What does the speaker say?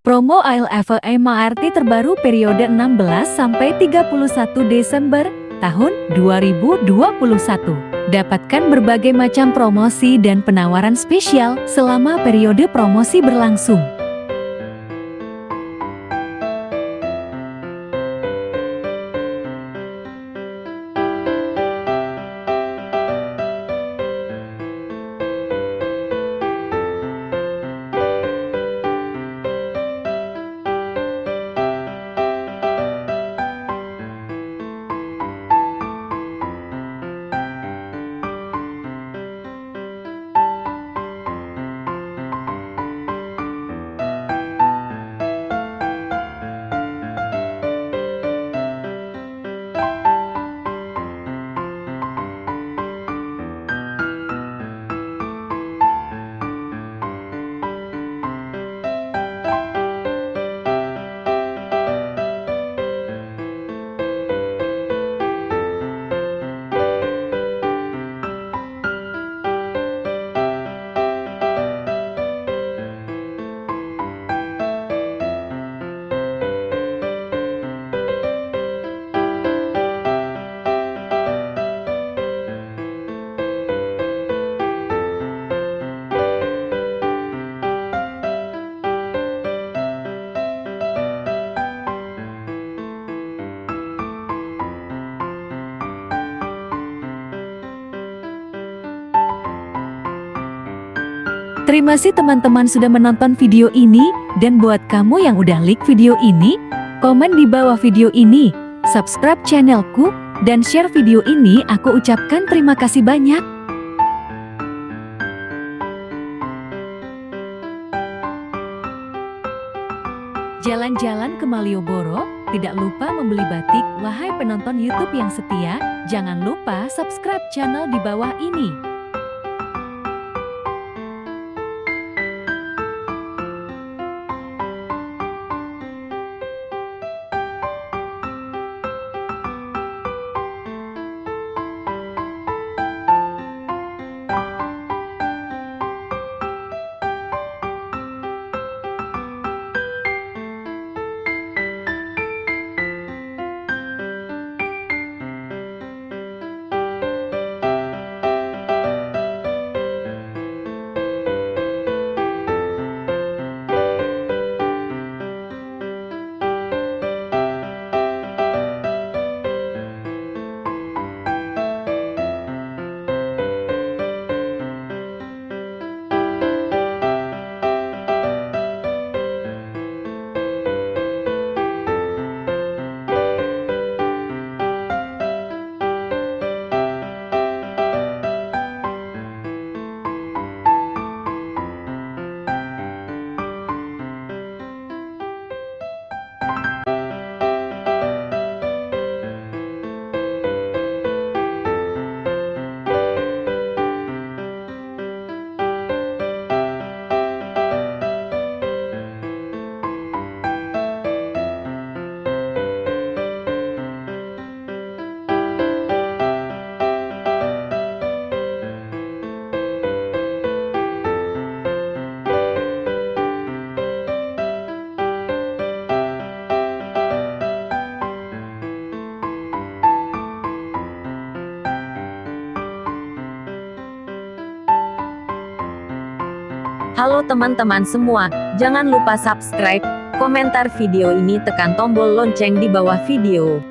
Promo ALF MRT terbaru periode 16 sampai 31 Desember tahun 2021. Dapatkan berbagai macam promosi dan penawaran spesial selama periode promosi berlangsung. Terima kasih teman-teman sudah menonton video ini, dan buat kamu yang udah like video ini, komen di bawah video ini, subscribe channelku, dan share video ini aku ucapkan terima kasih banyak. Jalan-jalan ke Malioboro, tidak lupa membeli batik, wahai penonton YouTube yang setia, jangan lupa subscribe channel di bawah ini. Halo teman-teman semua, jangan lupa subscribe, komentar video ini tekan tombol lonceng di bawah video.